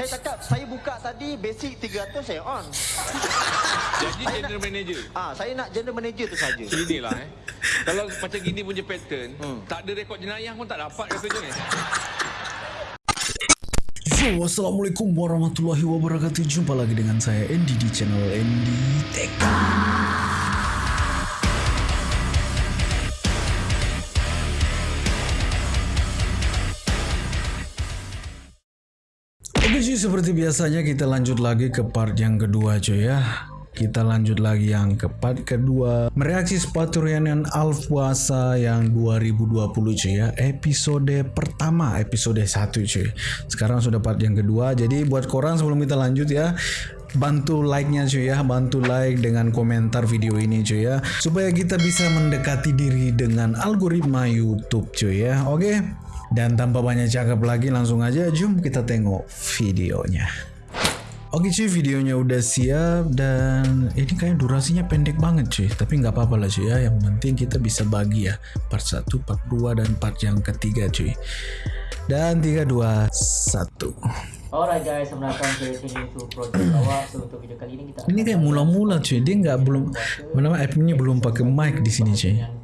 Saya cakap saya buka tadi basic 300 saya on. Jadi general manager. Ah, saya nak general manager tu saja. Inilah eh. Kalau macam gini punya pattern, Hmm. tak ada rekod jenayah pun tak dapat katanya ni. Yo, Assalamualaikum warahmatullahi wabarakatuh Jumpa lagi dengan saya Andy di channel Andy Tech seperti biasanya kita lanjut lagi ke part yang kedua cuy ya. Kita lanjut lagi yang ke part kedua. Mereaksi sepatu Rhiannon Alfuasa yang 2020 cuy ya. Episode pertama, episode 1 cuy. Sekarang sudah part yang kedua. Jadi buat korang sebelum kita lanjut ya Bantu like-nya cuy ya. Bantu like dengan komentar video ini cuy ya. Supaya kita bisa mendekati diri dengan algoritma Youtube cuy ya. Oke Dan tanpa banyak cakap lagi langsung aja Jom kita tengok videonya. Oke cuy videonya udah siap dan ini kayak durasinya pendek banget cuy. Tapi nggak apa-apa lah cuy ya. Yang penting kita bisa bagi ya. Part 1, part 2 dan part yang ketiga cuy. Dan 3, 2, 1 Alright guys, selamat datang ke sini to project awak. So untuk video kali ini kita ini kayak mula-mula cuy. Dia nggak belum mana app ini belum pakai mic di sini cuy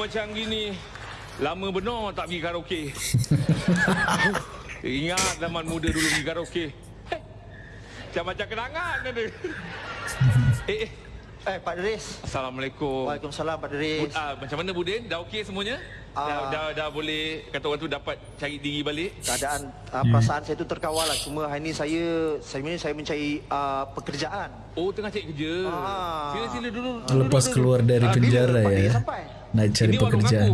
macam gini. Lama benar tak pergi karaoke. Ingat zaman muda dulu pergi karaoke. Macam-macam kenangan ada. eh, eh. Eh, Pak Deris. Assalamualaikum. Waalaikumsalam Pak Deris. Ah, macam mana Budin? Dah okey semuanya? Dah, Ah. dah, dah boleh kata orang tu dapat cari diri balik? Keadaan uh, perasaan saya tu terkawal lah. Cuma hari ni saya sebenarnya saya mencari uh, pekerjaan. Oh, tengah cari kerja. Ah. Sila-sila dulu. lepas keluar dari Ah, bila penjara Pak Deris ya sampai? Naik cari Ini pekerjaan.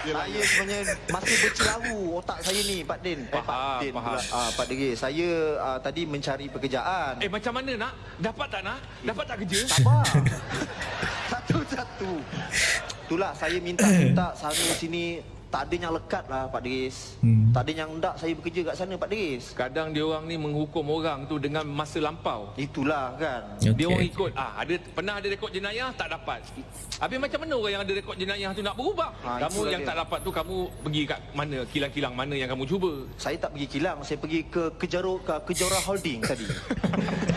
Saya sebenarnya masih bercelaru otak saya ni Pak Din. Eh, Pak Din pula. Ah, Pak Deris. Saya uh, tadi mencari pekerjaan. Eh, macam mana nak? Dapat tak nak? Dapat tak kerja? Sabar. Satu-satu. Itulah saya minta-minta sana sini tak ada yang lekat lah Pak Deris. Hmm. Tak ada yang hendak saya bekerja kat sana Pak Deris. Kadang dia orang ni menghukum orang tu dengan masa lampau. Itulah kan. Okey. Dia orang ikut ah ada pernah ada rekod jenayah tak dapat. Habis macam mana orang yang ada rekod jenayah tu nak berubah? Ah, kamu yang dia. tak dapat tu kamu pergi kat mana? Kilang-kilang mana yang kamu cuba? Saya tak pergi kilang, saya pergi ke Kejaro ke Kejora Holding tadi.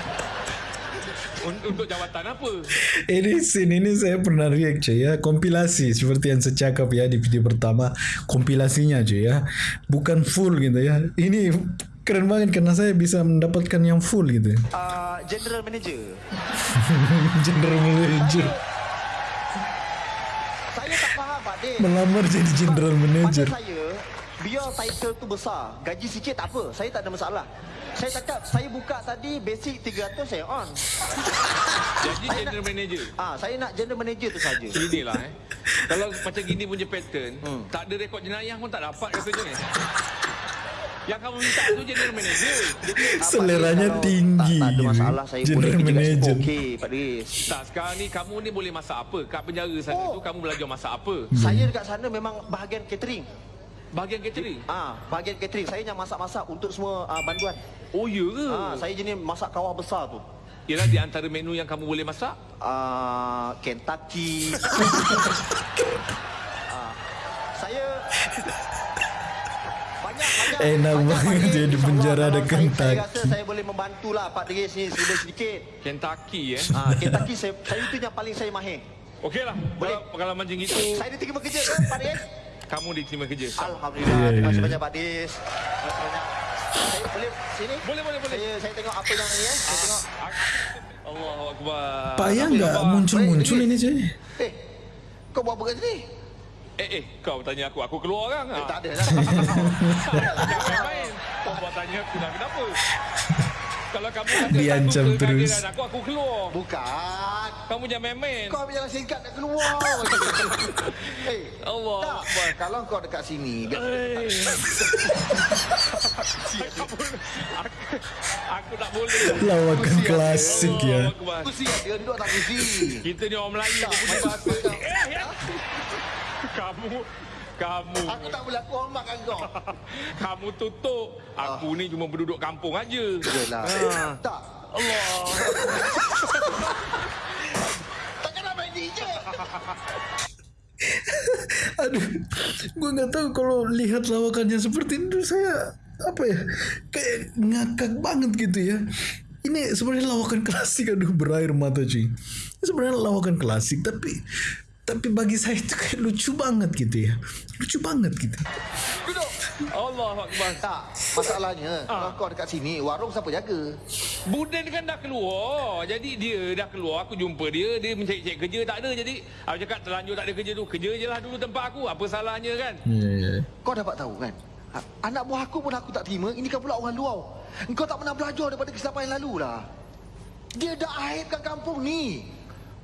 Un- Untuk jawatan apa? Ini scene ini saya pernah react cuy ya Kompilasi seperti yang saya cakap ya di video pertama Kompilasinya cuy ya Bukan full gitu ya Ini keren banget karena saya bisa mendapatkan yang full gitu Uh, General Manager. General Manager Saya tak faham Pak Din. Melamar jadi General Manager Pada saya, biar title tu besar, gaji sikit tak apa. Saya tak ada masalah. Saya cakap, saya buka tadi basic 300 saya on. Jadi general manager. Ah, saya nak general manager tu saja. Inilah eh. Kalau macam gini punya pattern, Hmm. tak ada rekod jenayah pun tak dapat katanya ni. Yang kamu minta tu general manager. Jadi, Seleranya tinggi Tak, tak ada masalah, saya General boleh manager. Okey, Pak Deris. Tak, sekarang ni kamu ni boleh masak apa? Kat penjara sana Oh. tu kamu belajar masak apa? Saya dekat sana memang bahagian catering. Bahagian catering. Ah, bahagian catering. Saya yang masak-masak untuk semua ah, banduan. Oh ya ke? Ah, saya jenis masak kawah besar tu. Ialah di antara menu yang kamu boleh masak? Ah, Kentucky. ah, saya banyak banyak Enak banyak, banget Deris. dia di penjara ada kalau saya, saya Kentucky. rasa saya boleh membantulah Pak Deris ni sedikit sedikit. Kentucky eh. Ah, Kentucky saya, saya itu yang paling saya mahir. Okeylah. Boleh. Kalau pengalaman macam itu, Saya diterima kerja ke Pak Deris? Kamu diterima kerja. Alhamdulillah. Ya, Terima kasih ya. banyak Pak. Saya boleh sini? Boleh, boleh, boleh. Saya saya tengok apa yang ni eh. Saya tengok. Allahu akbar. Payah Apa nggak khabar? muncul-muncul ini cuy Eh, kau buat apa kat sini? Eh eh, kau tanya aku, aku keluar orang. Eh, ah. tak ada lah. Jangan main-main. Kau buat tanya aku dah kenapa? Kalau kamu kata Diancam satu terus. aku, aku keluar. Bukan. Kamu jangan main-main. Kau ambil jalan singkat nak keluar. eh, Allah tak. Akbar. Kalau kau dekat sini, biar Eh. aku, aku, aku tak boleh. Lawakan klasik ya. Akbar. kursi dia duduk atas kursi. Kita ni orang Melayu Tak, tak punya bahasa. kau. Eh, ya. Kamu Kamu Aku tak boleh aku hormatkan kau. Kamu tutup Aku ni cuma penduduk kampung aja Yalah. Tak. Allah Takkan nak main ni. Aduh, gue nggak tahu kalau lihat lawakannya seperti itu saya apa ya kayak ngakak banget gitu ya. Ini sebenarnya lawakan klasik, aduh berair mata cuy. Sebenarnya lawakan klasik tapi tapi bagi saya itu kayak lucu banget gitu ya, lucu banget gitu. Duduk. Allah Akbar. Tak, masalahnya kalau kau dekat sini, warung siapa jaga? Buden kan dah keluar. Jadi dia dah keluar. Aku jumpa dia. Dia mencari-cari kerja. Tak ada. Jadi aku cakap terlanjur tak ada kerja tu. Kerja je lah dulu tempat aku. Apa salahnya kan? Ya. Kau dapat tahu kan? Ha- Anak buah aku pun aku tak terima. Ini kan pula orang luar. Engkau tak pernah belajar daripada kesilapan yang lalu lah. Dia dah aibkan kampung ni.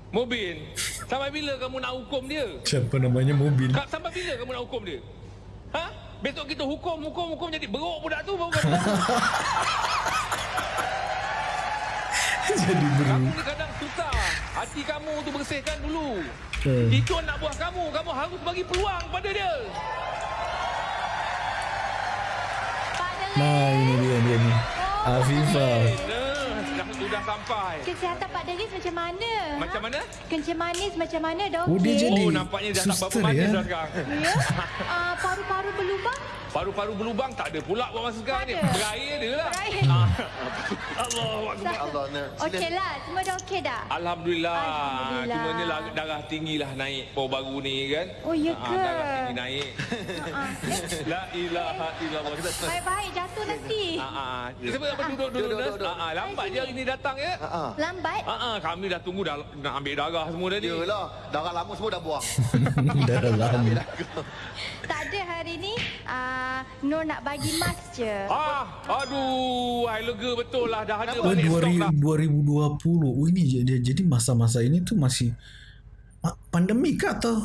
Mubin. Sampai bila kamu nak hukum dia? Siapa namanya mobil? Kak, sampai bila kamu nak hukum dia? Ha? Besok kita hukum, hukum, hukum jadi beruk budak tu baru kamu. Jadi kamu beru. ni kadang susah. Hati kamu tu bersihkan dulu. Hmm. Itu anak buah kamu. Kamu harus bagi peluang pada dia. Nah ini dia dia ni. Afifah. Dah, sudah sampai. Kesihatan Pak Deris macam mana? Macam mana? Kencing manis macam mana? Dah Oh, dia okey? jadi- Oh, nampaknya dah tak berapa manis ya? dah sekarang. Ya? Ah, paru-paru berlubang? Paru-paru berlubang tak ada pula buat masa sekarang ni. Berair dia lah. Ah. Allah Akbar. Allah, Ner. Sila. Okey lah, semua dah okey dah? Alhamdulillah. Alhamdulillah. Cuma ni lah darah tinggi lah naik baru-baru ni kan. Oh, ya Ah, ke? darah tinggi naik. La ilaha illallah. Baik-baik, jatuh nanti. Ah, ah. Sebab apa duduk duduk Duduk, Nas? Ah, ah. Lambat je hari ni datang ya. Ha. Lambat? Ah, ah. Kami dah tunggu dah nak ambil darah semua tadi. Yalah, darah lama semua dah buang. Dah lama. Tak ada hari ni, ah, Nur nak bagi mas je. Ah, aduh, I lega betul lah dah ada Oh, balik stok dah. 2020. Oh ini jadi jadi masa-masa ini tuh masih ma- pandemi kah atau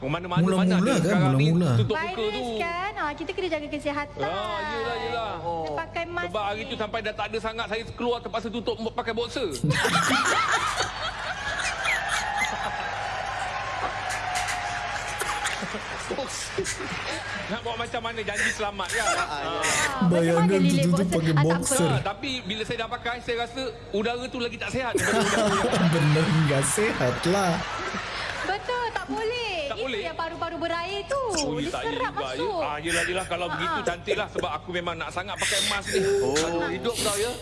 Oh, Mana-mana Mula-mula mana ada kan, sekarang ni mula-mula. tutup muka tu. Kan, ah, kita kena jaga kesihatan. Ah, yelah, yelah. Kita pakai mask Sebab hari ni. tu sampai dah tak ada sangat saya keluar terpaksa tutup pakai boxer. Nak buat macam mana janji selamat kan? Ah, Ah, Bayangkan macam mana lilit tutup boxer? pakai Ah, boxer. Ah, tapi bila saya dah pakai saya rasa udara tu lagi tak sihat daripada udara yang bener nggak sehat lah. Betul, tak boleh. Tak Itu boleh? yang paru-paru berair tu. Oh, Dia serap masuk. Ya. Ah, yelah, yelah. Kalau Ah, begitu ah. cantik lah. Sebab aku memang nak sangat pakai emas ni. Oh, hidup kau ya.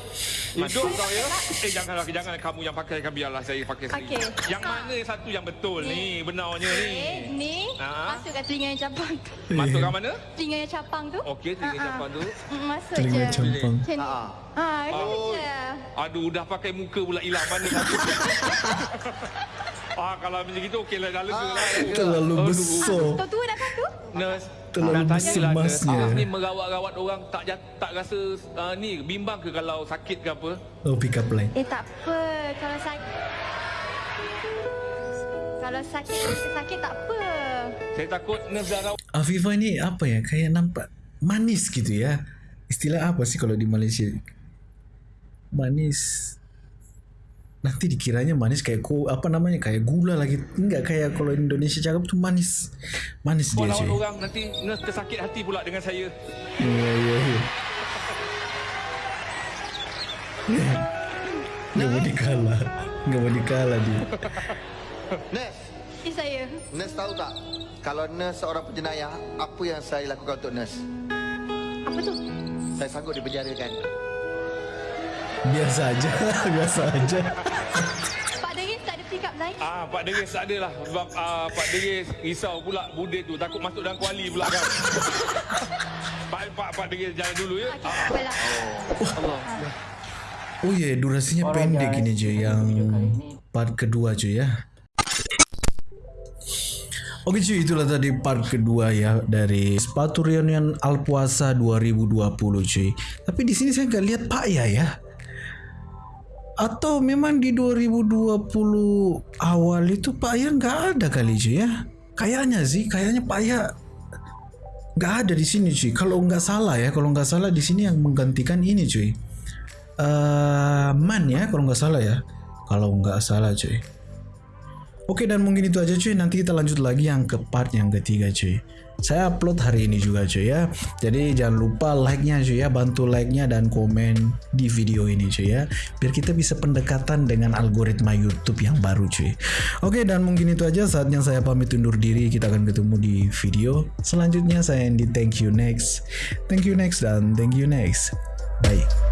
Hidup kau ya. Eh, janganlah. Jangan kamu yang pakai. Kan biarlah saya pakai sendiri. Okey. Yang mana satu yang betul ni? Benarnya ni. Eh, ni Ah. masuk kat telinga yang capang tu. Masuk kat mana? Telinga yang capang tu. Okey, telinga Ah, ah. capang tu. Mm, Masuk Telinga je. campang. Macam ni. Ah. Ah, ini Oh. je. Aduh, dah pakai muka pula hilang mana satu. ah, kalau macam itu okey lah. Dah lega lah. Terlalu besar. Tua tua dah kan tu? Terlalu nurse. bersemasnya. Awak ni merawat-rawat orang tak jat, tak rasa uh, ni bimbang ke kalau sakit ke apa? Oh pick up line. Eh tak apa. Kalau sakit kalau sakit sakit tak apa. Saya takut rawat. Afifah ni apa ya kayak nampak manis gitu ya. Istilah apa sih kalau di Malaysia? Manis. Nanti dikiranya manis kayak ko apa namanya kayak gula lagi. Enggak kayak kalau Indonesia cakap tuh manis. Manis dia lawan cuy. orang nanti nurse tersakit hati pula dengan saya. Iya iya iya. Gak mau dikalah. Gak mau dikalah dia. Nes, Eh saya. Nes tahu tak? Kalau Nes seorang penjenayah, apa yang saya lakukan untuk Nes? Apa tu? Saya sanggup dipenjarakan. Biasa aja, biasa aja. Pak Deris tak ada pick up line? Ah, Pak Deris tak ada lah. Sebab ah, Pak Deris risau pula bude tu. Takut masuk dalam kuali pula kan. Pak, Pak, Pak Deris jalan dulu ya. Okey, tak apalah. Allah. Oh ya, durasinya Alright, pendek guys. ini cuy Untuk yang part kedua cuy ya. Oke cuy, itulah tadi part kedua ya dari sepatu reunion Alpuasa 2020 cuy. Tapi di sini saya nggak lihat Pak ya ya. Atau memang di 2020 awal itu Pak Ya nggak ada kali cuy ya. Kayaknya sih, kayaknya Pak Ya nggak ada di sini cuy. Kalau nggak salah ya, kalau nggak salah di sini yang menggantikan ini cuy. Eh, Man ya, kalau nggak salah ya. Kalau nggak salah cuy. Oke dan mungkin itu aja cuy. Nanti kita lanjut lagi yang ke part yang ketiga cuy. Saya upload hari ini juga cuy ya. Jadi jangan lupa like-nya cuy ya, bantu like-nya dan komen di video ini cuy ya. Biar kita bisa pendekatan dengan algoritma YouTube yang baru cuy. Oke dan mungkin itu aja saatnya saya pamit undur diri. Kita akan ketemu di video selanjutnya. Saya Andy. Thank you next. Thank you next dan thank you next. Bye.